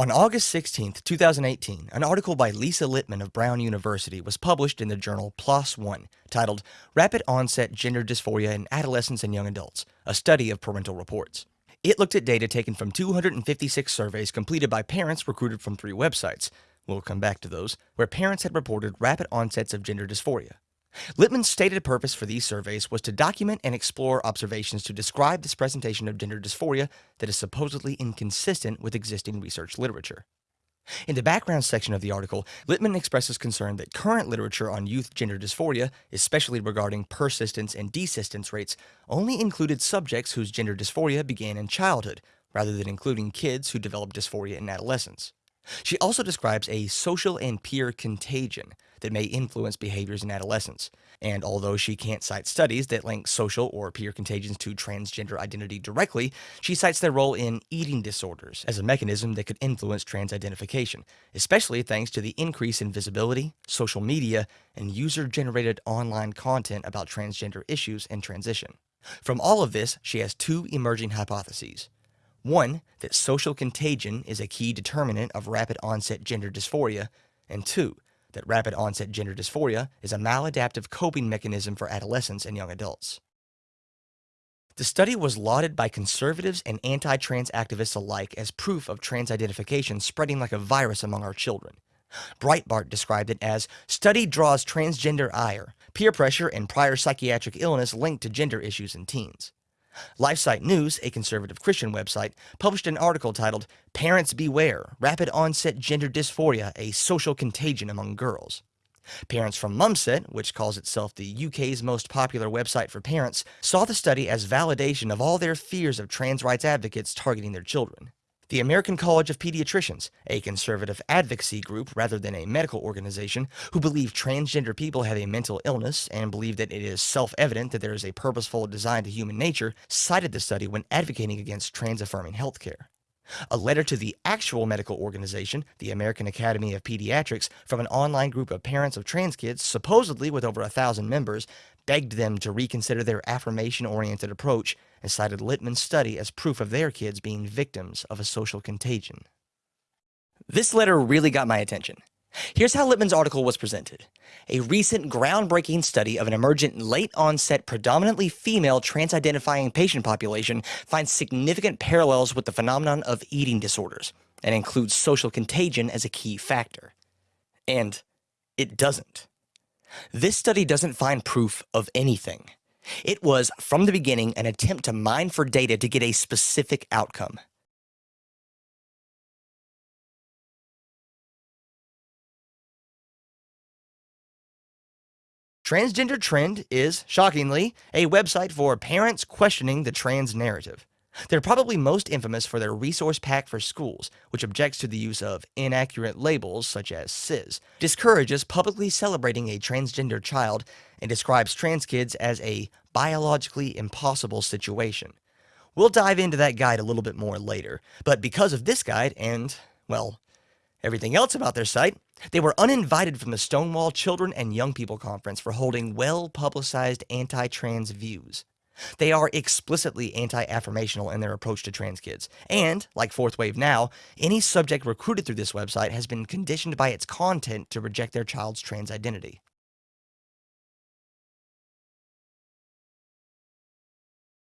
On August 16, 2018, an article by Lisa Littman of Brown University was published in the journal PLOS One titled Rapid Onset Gender Dysphoria in Adolescents and Young Adults A Study of Parental Reports. It looked at data taken from 256 surveys completed by parents recruited from three websites. We'll come back to those, where parents had reported rapid onsets of gender dysphoria. Littman's stated purpose for these surveys was to document and explore observations to describe this presentation of gender dysphoria that is supposedly inconsistent with existing research literature. In the background section of the article, Littman expresses concern that current literature on youth gender dysphoria, especially regarding persistence and desistance rates, only included subjects whose gender dysphoria began in childhood, rather than including kids who develop dysphoria in adolescence. She also describes a social and peer contagion that may influence behaviors in adolescence. And although she can't cite studies that link social or peer contagions to transgender identity directly, she cites their role in eating disorders as a mechanism that could influence trans identification, especially thanks to the increase in visibility, social media, and user generated online content about transgender issues and transition. From all of this, she has two emerging hypotheses. One, that social contagion is a key determinant of rapid onset gender dysphoria, and two, that rapid onset gender dysphoria is a maladaptive coping mechanism for adolescents and young adults. The study was lauded by conservatives and anti trans activists alike as proof of trans identification spreading like a virus among our children. Breitbart described it as study draws transgender ire, peer pressure, and prior psychiatric illness linked to gender issues in teens. LifeSite News, a conservative Christian website, published an article titled Parents Beware Rapid Onset Gender Dysphoria, a Social Contagion Among Girls. Parents from Mumsnet, which calls itself the UK's most popular website for parents, saw the study as validation of all their fears of trans rights advocates targeting their children. The American College of Pediatricians, a conservative advocacy group rather than a medical organization, who believe transgender people have a mental illness and believe that it is self evident that there is a purposeful design to human nature, cited the study when advocating against trans affirming healthcare. A letter to the actual medical organization, the American Academy of Pediatrics, from an online group of parents of trans kids, supposedly with over a thousand members, begged them to reconsider their affirmation oriented approach and cited Littman's study as proof of their kids being victims of a social contagion. This letter really got my attention. Here's how Littman's article was presented. A recent groundbreaking study of an emergent late onset, predominantly female trans identifying patient population finds significant parallels with the phenomenon of eating disorders and includes social contagion as a key factor. And it doesn't. This study doesn't find proof of anything. It was, from the beginning, an attempt to mine for data to get a specific outcome. Transgender Trend is, shockingly, a website for parents questioning the trans narrative. They're probably most infamous for their resource pack for schools, which objects to the use of inaccurate labels such as cis, discourages publicly celebrating a transgender child, and describes trans kids as a biologically impossible situation. We'll dive into that guide a little bit more later, but because of this guide and, well, everything else about their site, they were uninvited from the Stonewall Children and Young People Conference for holding well publicized anti trans views. They are explicitly anti affirmational in their approach to trans kids. And, like Fourth Wave Now, any subject recruited through this website has been conditioned by its content to reject their child's trans identity.